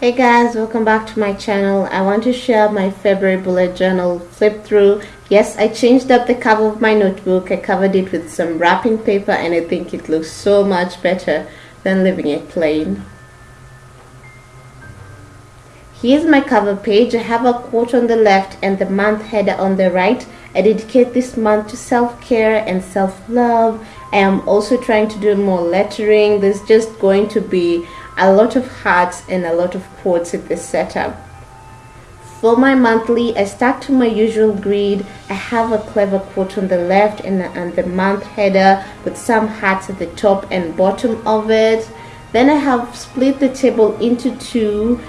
Hey guys, welcome back to my channel. I want to share my February bullet journal flip through. Yes, I changed up the cover of my notebook. I covered it with some wrapping paper and I think it looks so much better than leaving it plain. Here's my cover page. I have a quote on the left and the month header on the right. I dedicate this month to self-care and self-love. I am also trying to do more lettering. There's just going to be a lot of hearts and a lot of quotes in this setup. For my monthly, I stuck to my usual grid. I have a clever quote on the left and, and the month header with some hearts at the top and bottom of it. Then I have split the table into two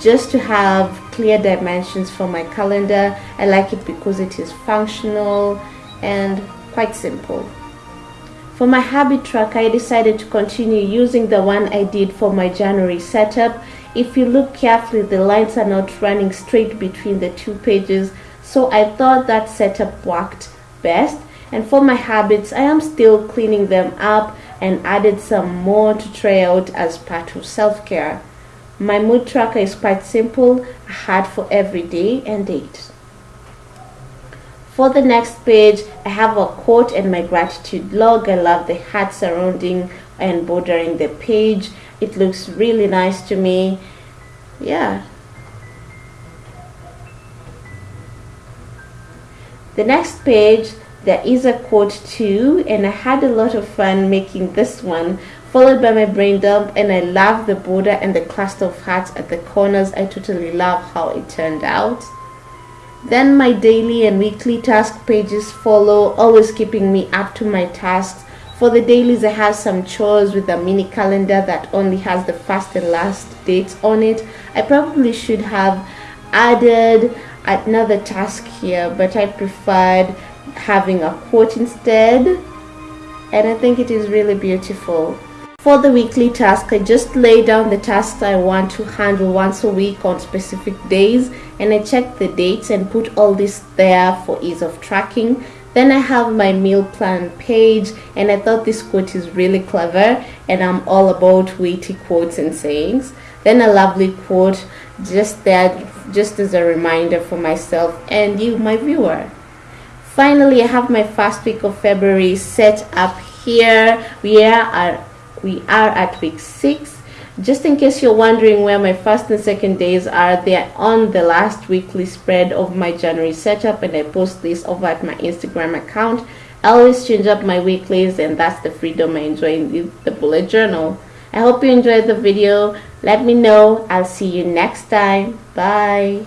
just to have clear dimensions for my calendar. I like it because it is functional and quite simple. For my habit tracker, I decided to continue using the one I did for my January setup. If you look carefully, the lines are not running straight between the two pages, so I thought that setup worked best. And for my habits, I am still cleaning them up and added some more to try out as part of self-care. My mood tracker is quite simple, a heart for every day and date. For the next page, I have a quote and my gratitude log. I love the heart surrounding and bordering the page. It looks really nice to me. Yeah. The next page, there is a quote too, and I had a lot of fun making this one, followed by my brain dump, and I love the border and the cluster of hearts at the corners. I totally love how it turned out. Then my daily and weekly task pages follow, always keeping me up to my tasks. For the dailies, I have some chores with a mini calendar that only has the first and last dates on it. I probably should have added another task here, but I preferred having a quote instead. And I think it is really beautiful. For the weekly task, I just lay down the tasks I want to handle once a week on specific days and I check the dates and put all this there for ease of tracking. Then I have my meal plan page and I thought this quote is really clever and I'm all about witty quotes and sayings. Then a lovely quote just there just as a reminder for myself and you my viewer. Finally, I have my first week of February set up here. We are we are at week six. Just in case you're wondering where my first and second days are they're on the last weekly spread of my january setup and i post this over at my instagram account. I always change up my weeklies and that's the freedom i enjoy in the bullet journal. I hope you enjoyed the video. Let me know. I'll see you next time. Bye